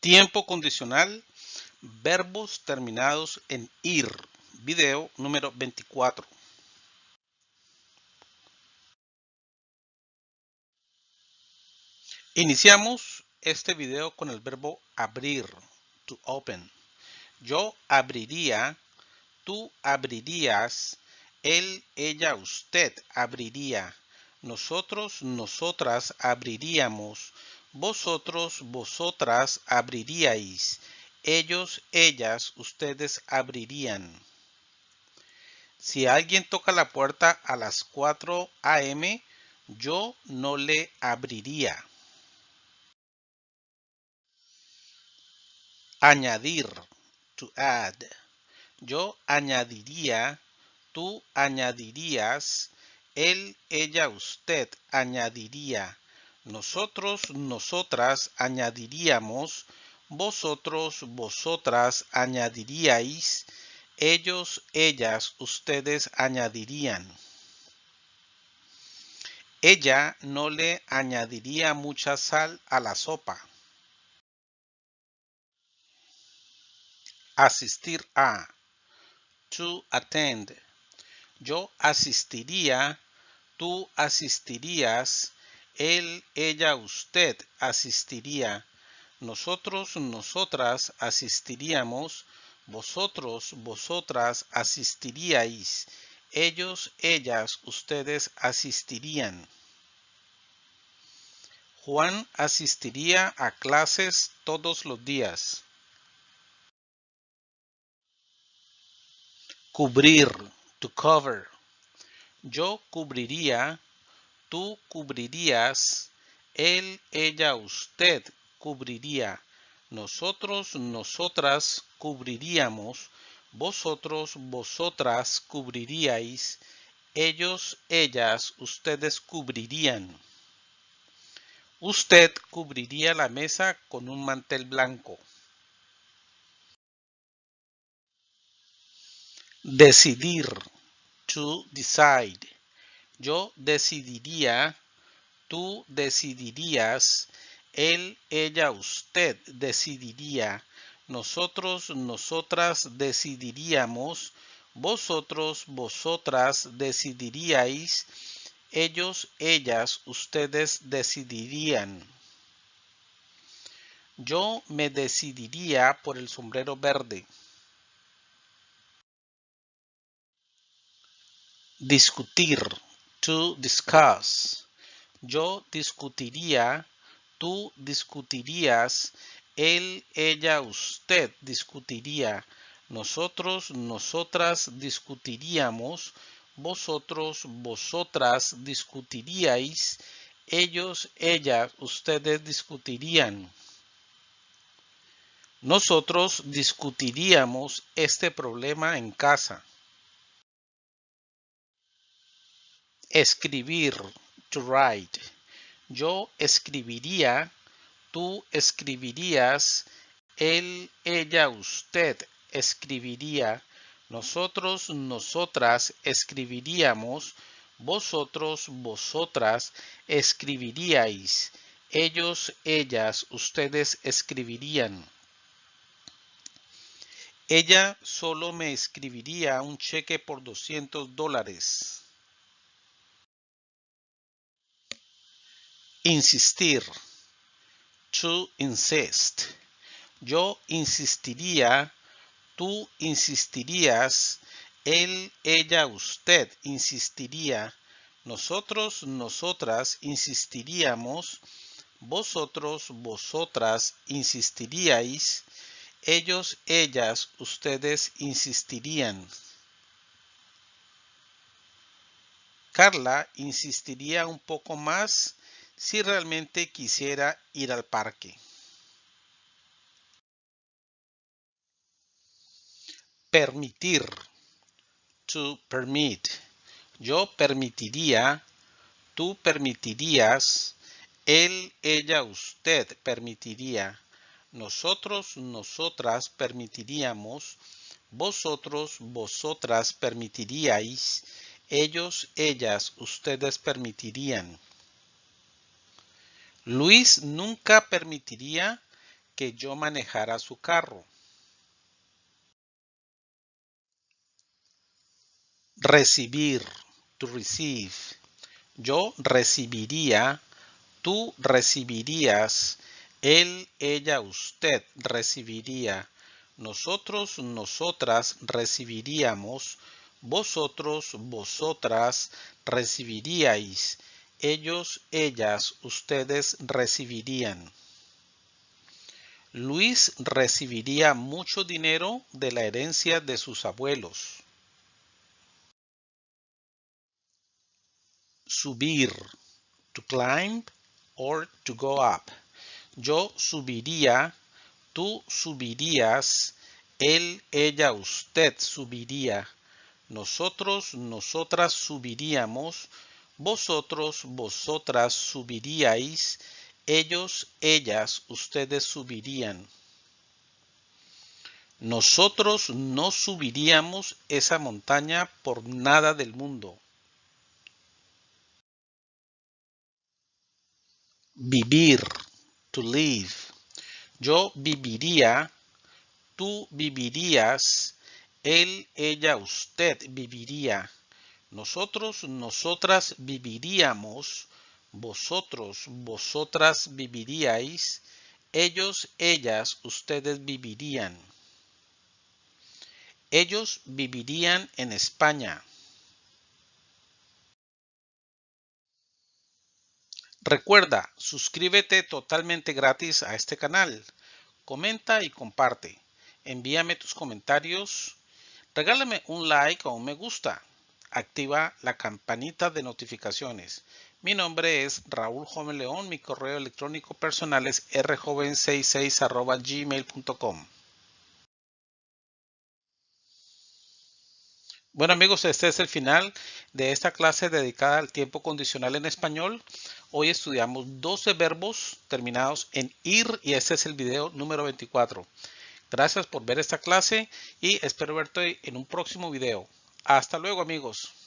Tiempo condicional, verbos terminados en ir. Video número 24. Iniciamos este video con el verbo abrir, to open. Yo abriría, tú abrirías, él, ella, usted abriría, nosotros, nosotras abriríamos, vosotros, vosotras abriríais. Ellos, ellas, ustedes abrirían. Si alguien toca la puerta a las 4 a.m., yo no le abriría. Añadir, to add. Yo añadiría, tú añadirías, él, ella, usted añadiría nosotros, nosotras añadiríamos, vosotros, vosotras añadiríais, ellos, ellas, ustedes añadirían. Ella no le añadiría mucha sal a la sopa. Asistir a. To attend. Yo asistiría, tú asistirías, él, ella, usted asistiría. Nosotros, nosotras asistiríamos. Vosotros, vosotras asistiríais. Ellos, ellas, ustedes asistirían. Juan asistiría a clases todos los días. Cubrir, to cover. Yo cubriría, tú cubrirías, él, ella, usted cubriría, nosotros, nosotras cubriríamos, vosotros, vosotras cubriríais, ellos, ellas, ustedes cubrirían. Usted cubriría la mesa con un mantel blanco. Decidir, to decide. Yo decidiría, tú decidirías, él, ella, usted decidiría, nosotros, nosotras decidiríamos, vosotros, vosotras decidiríais, ellos, ellas, ustedes decidirían. Yo me decidiría por el sombrero verde. Discutir to discuss. Yo discutiría, tú discutirías, él, ella, usted discutiría, nosotros, nosotras discutiríamos, vosotros, vosotras discutiríais, ellos, ellas, ustedes discutirían. Nosotros discutiríamos este problema en casa. Escribir, to write. Yo escribiría, tú escribirías, él, ella, usted escribiría, nosotros, nosotras escribiríamos, vosotros, vosotras escribiríais, ellos, ellas, ustedes escribirían. Ella solo me escribiría un cheque por 200 dólares. Insistir. To insist. Yo insistiría, tú insistirías, él, ella, usted insistiría, nosotros, nosotras insistiríamos, vosotros, vosotras insistiríais, ellos, ellas, ustedes insistirían. Carla insistiría un poco más si realmente quisiera ir al parque. Permitir. To permit. Yo permitiría, tú permitirías, él, ella, usted permitiría, nosotros, nosotras permitiríamos, vosotros, vosotras permitiríais, ellos, ellas, ustedes permitirían. Luis nunca permitiría que yo manejara su carro. Recibir, to receive. Yo recibiría, tú recibirías, él, ella, usted recibiría, nosotros, nosotras recibiríamos, vosotros, vosotras recibiríais, ellos, ellas, ustedes recibirían. Luis recibiría mucho dinero de la herencia de sus abuelos. Subir, to climb or to go up. Yo subiría, tú subirías, él, ella, usted subiría. Nosotros, nosotras subiríamos, vosotros, vosotras subiríais, ellos, ellas, ustedes subirían. Nosotros no subiríamos esa montaña por nada del mundo. Vivir, to live. Yo viviría, tú vivirías, él, ella, usted viviría. Nosotros, nosotras viviríamos, vosotros, vosotras viviríais, ellos, ellas, ustedes vivirían. Ellos vivirían en España. Recuerda, suscríbete totalmente gratis a este canal. Comenta y comparte. Envíame tus comentarios. Regálame un like o un me gusta. Activa la campanita de notificaciones. Mi nombre es Raúl Joven León. Mi correo electrónico personal es rjoven66 gmail.com. Bueno amigos, este es el final de esta clase dedicada al tiempo condicional en español. Hoy estudiamos 12 verbos terminados en ir y este es el video número 24. Gracias por ver esta clase y espero verte en un próximo video. Hasta luego amigos.